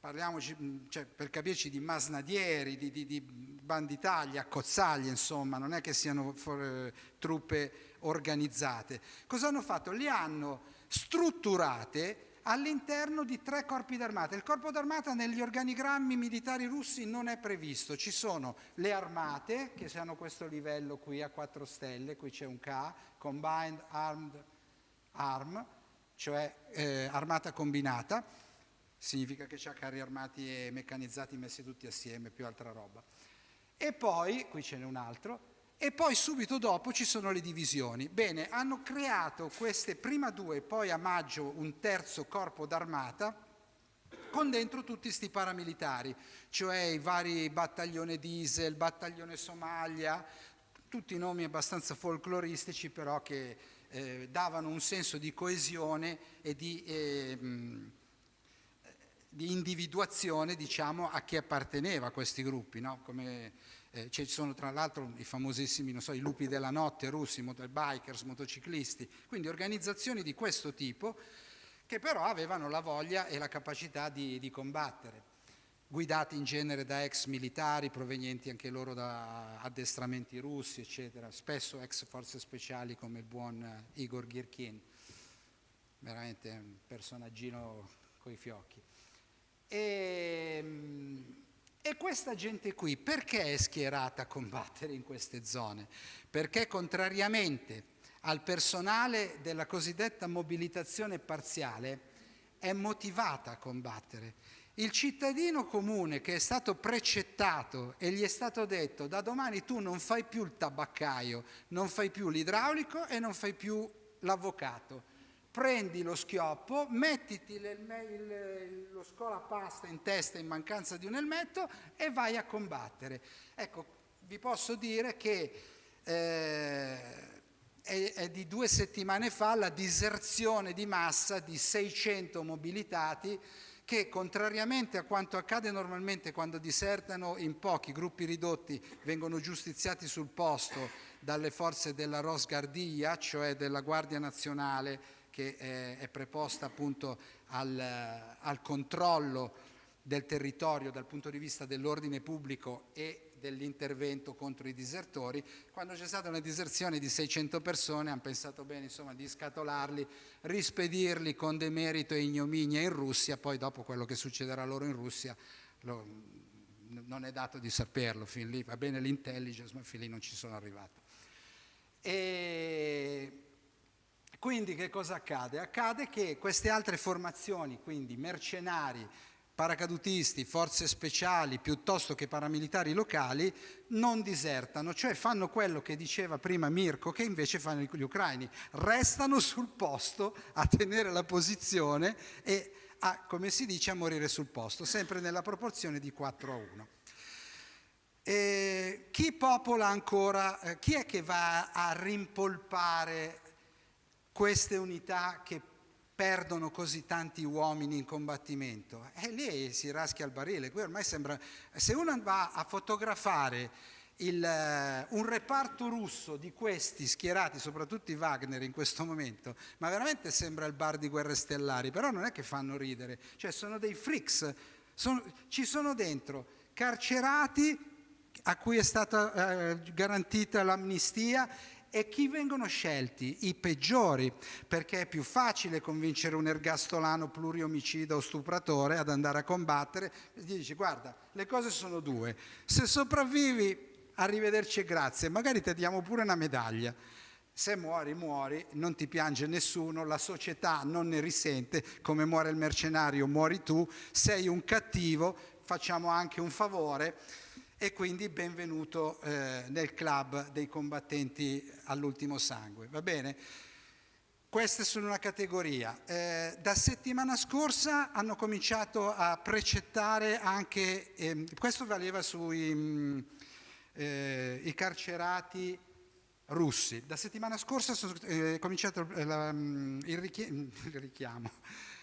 parliamoci cioè, per capirci di masnadieri, di, di, di banditagli, accozzaglie, insomma, non è che siano for, eh, truppe organizzate. Cosa hanno fatto? Li hanno strutturate all'interno di tre corpi d'armata. Il corpo d'armata negli organigrammi militari russi non è previsto, ci sono le armate che hanno questo livello qui a 4 stelle, qui c'è un K, Combined Armed Arm, cioè eh, armata combinata, significa che c'ha carri armati e meccanizzati messi tutti assieme, più altra roba. E poi, qui ce n'è un altro, e poi subito dopo ci sono le divisioni. Bene, hanno creato queste prima due, poi a maggio un terzo corpo d'armata con dentro tutti questi paramilitari, cioè i vari battaglione diesel, battaglione Somalia, tutti nomi abbastanza folcloristici però che eh, davano un senso di coesione e di, eh, di individuazione diciamo, a chi apparteneva a questi gruppi, no? come eh, ci sono tra l'altro i famosissimi, so, i lupi della notte russi, bikers, motociclisti, quindi organizzazioni di questo tipo che però avevano la voglia e la capacità di, di combattere, guidati in genere da ex militari provenienti anche loro da addestramenti russi, eccetera, spesso ex forze speciali come il buon Igor Girkin, veramente un personaggino coi fiocchi. E, ehm, e questa gente qui perché è schierata a combattere in queste zone? Perché contrariamente al personale della cosiddetta mobilitazione parziale è motivata a combattere. Il cittadino comune che è stato precettato e gli è stato detto da domani tu non fai più il tabaccaio, non fai più l'idraulico e non fai più l'avvocato, prendi lo schioppo, mettiti lo scolapasta in testa in mancanza di un elmetto e vai a combattere. Ecco, vi posso dire che eh, è, è, di due settimane fa la diserzione di massa di 600 mobilitati che contrariamente a quanto accade normalmente quando disertano in pochi gruppi ridotti vengono giustiziati sul posto dalle forze della Rosgardia, cioè della Guardia Nazionale che è, è preposta appunto al, al controllo del territorio dal punto di vista dell'ordine pubblico e dell'intervento contro i disertori, quando c'è stata una diserzione di 600 persone hanno pensato bene insomma, di scatolarli, rispedirli con demerito e ignominia in Russia, poi dopo quello che succederà loro in Russia lo, non è dato di saperlo, fin lì va bene l'intelligence ma fin lì non ci sono arrivato. E quindi che cosa accade? Accade che queste altre formazioni, quindi mercenari, paracadutisti, forze speciali piuttosto che paramilitari locali, non disertano, cioè fanno quello che diceva prima Mirko, che invece fanno gli ucraini, restano sul posto a tenere la posizione e a, come si dice, a morire sul posto, sempre nella proporzione di 4 a 1. E chi popola ancora, eh, chi è che va a rimpolpare queste unità che perdono così tanti uomini in combattimento? E lì si raschia il barile. Qui ormai sembra, se uno va a fotografare il, uh, un reparto russo di questi schierati, soprattutto i Wagner in questo momento, ma veramente sembra il bar di Guerre Stellari, però non è che fanno ridere, cioè sono dei freaks Sono, ci sono dentro carcerati a cui è stata eh, garantita l'amnistia e chi vengono scelti? I peggiori, perché è più facile convincere un ergastolano pluriomicida o stupratore ad andare a combattere. Gli dice guarda, le cose sono due, se sopravvivi arrivederci e grazie, magari ti diamo pure una medaglia. Se muori, muori, non ti piange nessuno, la società non ne risente, come muore il mercenario, muori tu, sei un cattivo, facciamo anche un favore e quindi benvenuto eh, nel club dei combattenti all'ultimo sangue. Va bene? Queste sono una categoria. Eh, da settimana scorsa hanno cominciato a precettare anche, eh, questo valeva sui mh, mm, eh, carcerati russi. Da settimana scorsa è eh, cominciato eh, la, mm, il, richiamo, (laughs) il richiamo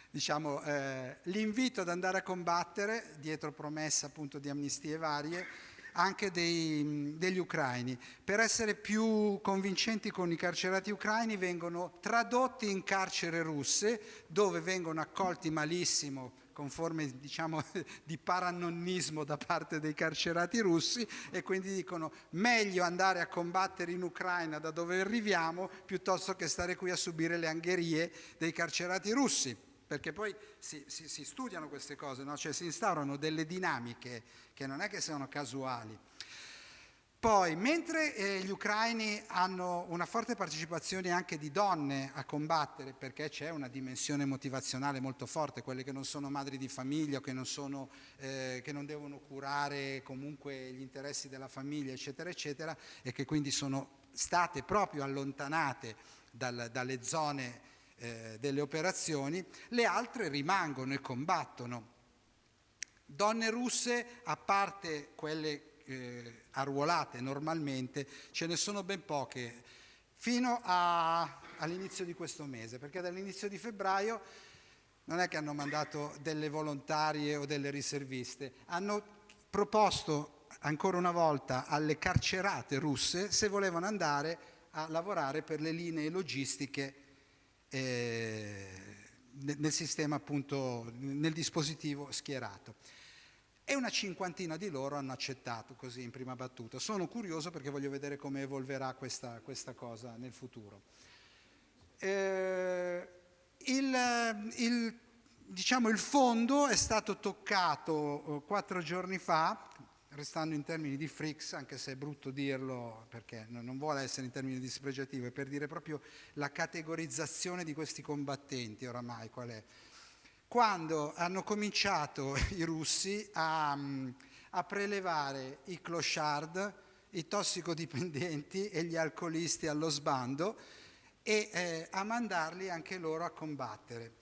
diciamo, eh, l'invito ad andare a combattere, dietro promessa appunto di amnistie varie, anche dei, degli ucraini. Per essere più convincenti con i carcerati ucraini vengono tradotti in carcere russe dove vengono accolti malissimo con forme diciamo, (laughs) di paranonnismo da parte dei carcerati russi e quindi dicono meglio andare a combattere in Ucraina da dove arriviamo piuttosto che stare qui a subire le angherie dei carcerati russi perché poi si, si, si studiano queste cose, no? cioè si instaurano delle dinamiche che non è che siano casuali. Poi, mentre eh, gli ucraini hanno una forte partecipazione anche di donne a combattere, perché c'è una dimensione motivazionale molto forte, quelle che non sono madri di famiglia, che non, sono, eh, che non devono curare comunque gli interessi della famiglia, eccetera, eccetera, e che quindi sono state proprio allontanate dal, dalle zone eh, delle operazioni, le altre rimangono e combattono. Donne russe, a parte quelle eh, arruolate normalmente, ce ne sono ben poche, fino all'inizio di questo mese, perché dall'inizio di febbraio non è che hanno mandato delle volontarie o delle riserviste, hanno proposto ancora una volta alle carcerate russe se volevano andare a lavorare per le linee logistiche nel sistema appunto, nel dispositivo schierato. E una cinquantina di loro hanno accettato così in prima battuta. Sono curioso perché voglio vedere come evolverà questa, questa cosa nel futuro. Eh, il, il, diciamo, il fondo è stato toccato eh, quattro giorni fa, restando in termini di freaks, anche se è brutto dirlo perché non vuole essere in termini dispregiativi, è per dire proprio la categorizzazione di questi combattenti oramai qual è. Quando hanno cominciato i russi a, a prelevare i clochard, i tossicodipendenti e gli alcolisti allo sbando e eh, a mandarli anche loro a combattere.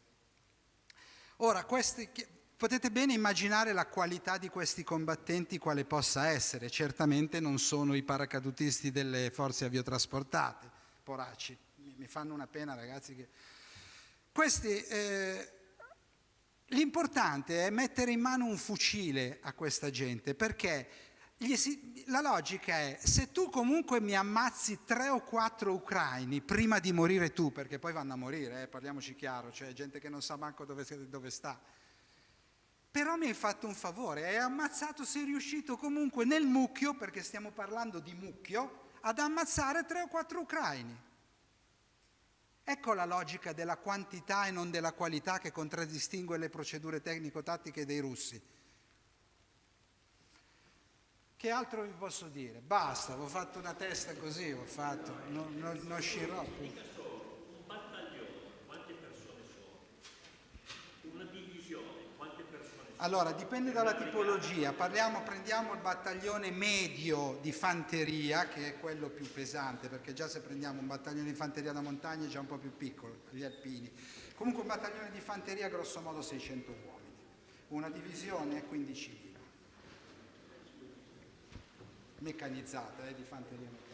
Ora, questi, Potete bene immaginare la qualità di questi combattenti quale possa essere, certamente non sono i paracadutisti delle forze aviotrasportate, poracci, mi fanno una pena ragazzi che... Questi, eh, l'importante è mettere in mano un fucile a questa gente perché si, la logica è se tu comunque mi ammazzi tre o quattro ucraini prima di morire tu, perché poi vanno a morire, eh, parliamoci chiaro, cioè gente che non sa manco dove, dove sta, però mi hai fatto un favore, hai ammazzato, sei riuscito comunque nel mucchio, perché stiamo parlando di mucchio, ad ammazzare tre o quattro ucraini. Ecco la logica della quantità e non della qualità che contraddistingue le procedure tecnico-tattiche dei russi. Che altro vi posso dire? Basta, ho fatto una testa così, ho fatto, non, non, non uscirò più. Allora, dipende dalla tipologia. Parliamo, prendiamo il battaglione medio di fanteria, che è quello più pesante, perché già se prendiamo un battaglione di fanteria da montagna è già un po' più piccolo, gli alpini. Comunque un battaglione di fanteria grosso modo 600 uomini, una divisione 15.000. Meccanizzata, eh, di fanteria meccanizzata.